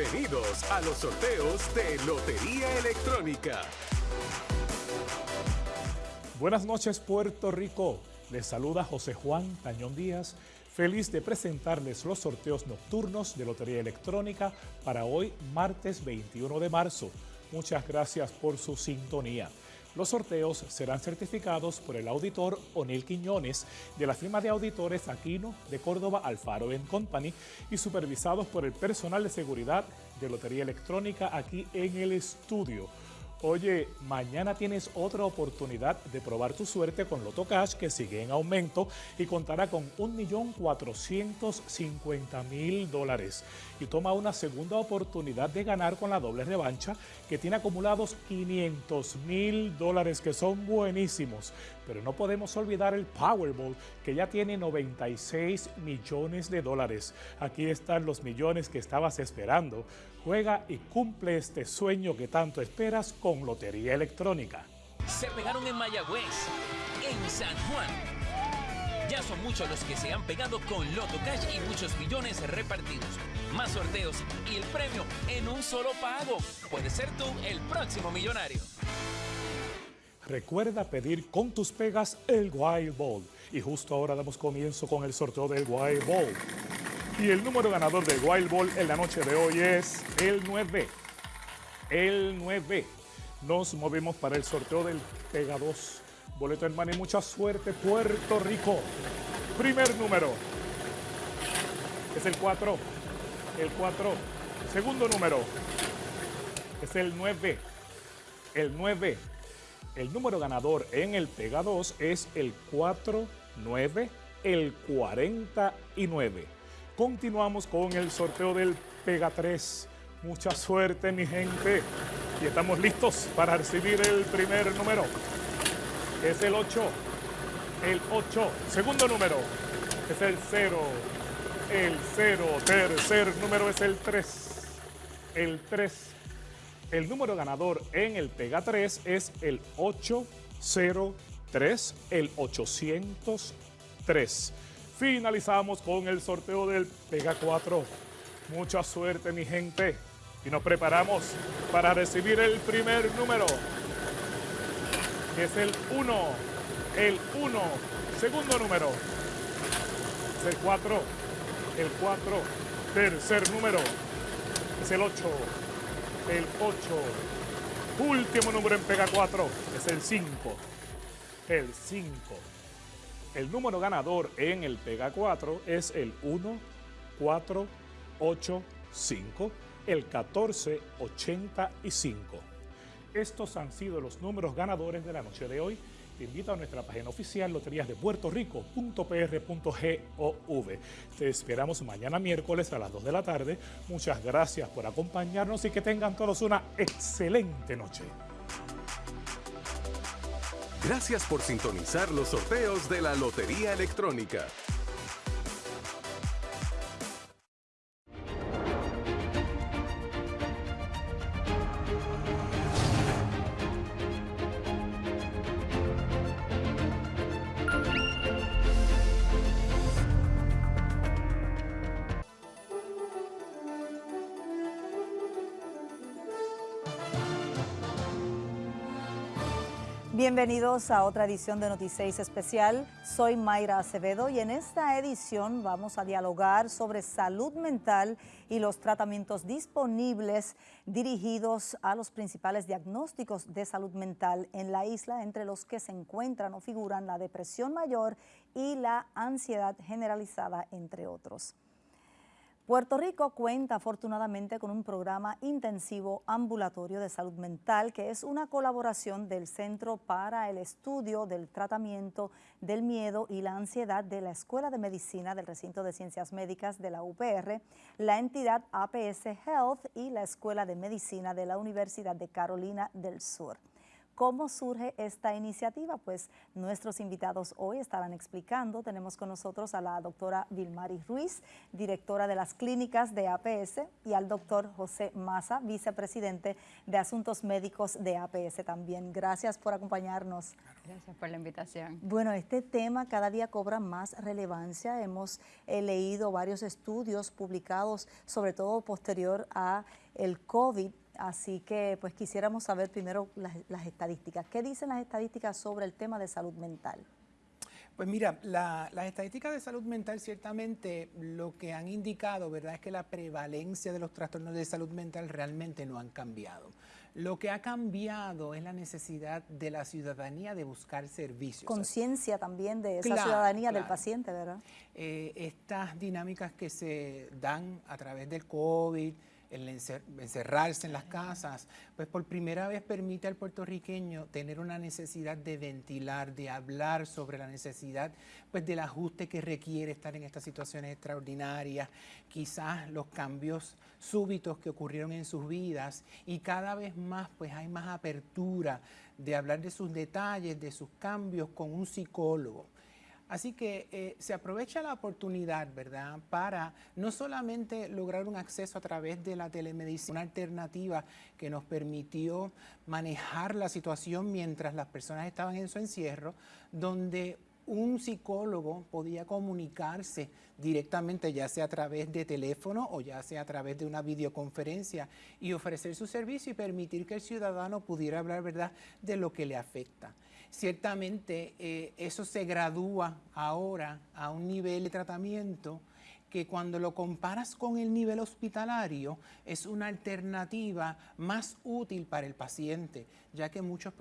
Bienvenidos a los sorteos de Lotería Electrónica. Buenas noches Puerto Rico. Les saluda José Juan Tañón Díaz, feliz de presentarles los sorteos nocturnos de Lotería Electrónica para hoy martes 21 de marzo. Muchas gracias por su sintonía. Los sorteos serán certificados por el auditor Onel Quiñones de la firma de auditores Aquino de Córdoba Alfaro Company y supervisados por el personal de seguridad de Lotería Electrónica aquí en el estudio. Oye, mañana tienes otra oportunidad de probar tu suerte con Loto Cash que sigue en aumento y contará con 1.450.000 dólares. Y toma una segunda oportunidad de ganar con la doble revancha que tiene acumulados 500.000 dólares que son buenísimos. Pero no podemos olvidar el Powerball que ya tiene 96 millones de dólares. Aquí están los millones que estabas esperando. Juega y cumple este sueño que tanto esperas con Lotería Electrónica. Se pegaron en Mayagüez, en San Juan. Ya son muchos los que se han pegado con Loto Cash y muchos millones repartidos. Más sorteos y el premio en un solo pago. Puedes ser tú el próximo millonario. Recuerda pedir con tus pegas el Wild Ball. Y justo ahora damos comienzo con el sorteo del Wild Ball. Y el número ganador del Wild Ball en la noche de hoy es el 9. El 9. Nos movemos para el sorteo del Pega 2. Boleto hermano y mucha suerte, Puerto Rico. Primer número. Es el 4. El 4. Segundo número. Es el 9. El 9. El número ganador en el Pega 2 es el 4, 9, el 49. Continuamos con el sorteo del Pega 3. Mucha suerte, mi gente. Y estamos listos para recibir el primer número. Es el 8. El 8. Segundo número. Es el 0. El 0. Tercer número es el 3. El 3. El número ganador en el Pega 3 es el 803. El 803. Finalizamos con el sorteo del Pega 4. Mucha suerte, mi gente. Y nos preparamos para recibir el primer número, que es el 1. El 1. Segundo número. Es el 4. El 4. Tercer número. Es el 8. El 8. Último número en Pega 4. Es el 5. El 5. El número ganador en el Pega 4 es el 1, 4, 8, 5, el 1485. Estos han sido los números ganadores de la noche de hoy. Te invito a nuestra página oficial loteriasdepuertorico.pr.gov. Te esperamos mañana miércoles a las 2 de la tarde. Muchas gracias por acompañarnos y que tengan todos una excelente noche. Gracias por sintonizar los sorteos de la Lotería Electrónica. Bienvenidos a otra edición de Noticias Especial. Soy Mayra Acevedo y en esta edición vamos a dialogar sobre salud mental y los tratamientos disponibles dirigidos a los principales diagnósticos de salud mental en la isla, entre los que se encuentran o figuran la depresión mayor y la ansiedad generalizada, entre otros. Puerto Rico cuenta afortunadamente con un programa intensivo ambulatorio de salud mental que es una colaboración del Centro para el Estudio del Tratamiento del Miedo y la Ansiedad de la Escuela de Medicina del Recinto de Ciencias Médicas de la UPR, la entidad APS Health y la Escuela de Medicina de la Universidad de Carolina del Sur. ¿Cómo surge esta iniciativa? Pues nuestros invitados hoy estarán explicando. Tenemos con nosotros a la doctora Vilmari Ruiz, directora de las clínicas de APS, y al doctor José Maza, vicepresidente de Asuntos Médicos de APS también. Gracias por acompañarnos. Gracias por la invitación. Bueno, este tema cada día cobra más relevancia. Hemos eh, leído varios estudios publicados, sobre todo posterior a el COVID, así que pues quisiéramos saber primero las, las estadísticas. ¿Qué dicen las estadísticas sobre el tema de salud mental? Pues mira, la- las estadísticas de salud mental ciertamente lo que han indicado, ¿verdad?, es que la prevalencia de los trastornos de salud mental realmente no han cambiado. Lo que ha cambiado es la necesidad de la ciudadanía de buscar servicios. Conciencia también de esa Claro, ciudadanía del paciente, ¿verdad? Eh, estas dinámicas que se dan a través del COVID, el encer- encerrarse en las casas, pues por primera vez permite al puertorriqueño tener una necesidad de ventilar, de hablar sobre la necesidad pues del ajuste que requiere estar en estas situaciones extraordinarias, quizás los cambios súbitos que ocurrieron en sus vidas y cada vez más pues hay más apertura de hablar de sus detalles, de sus cambios con un psicólogo. Así que eh, se aprovecha la oportunidad, ¿verdad?, para no solamente lograr un acceso a través de la telemedicina, una alternativa que nos permitió manejar la situación mientras las personas estaban en su encierro, donde un psicólogo podía comunicarse directamente, ya sea a través de teléfono o ya sea a través de una videoconferencia y ofrecer su servicio y permitir que el ciudadano pudiera hablar, ¿verdad?, de lo que le afecta. Ciertamente eh, eso se gradúa ahora a un nivel de tratamiento que cuando lo comparas con el nivel hospitalario es una alternativa más útil para el paciente, ya que muchos pacientes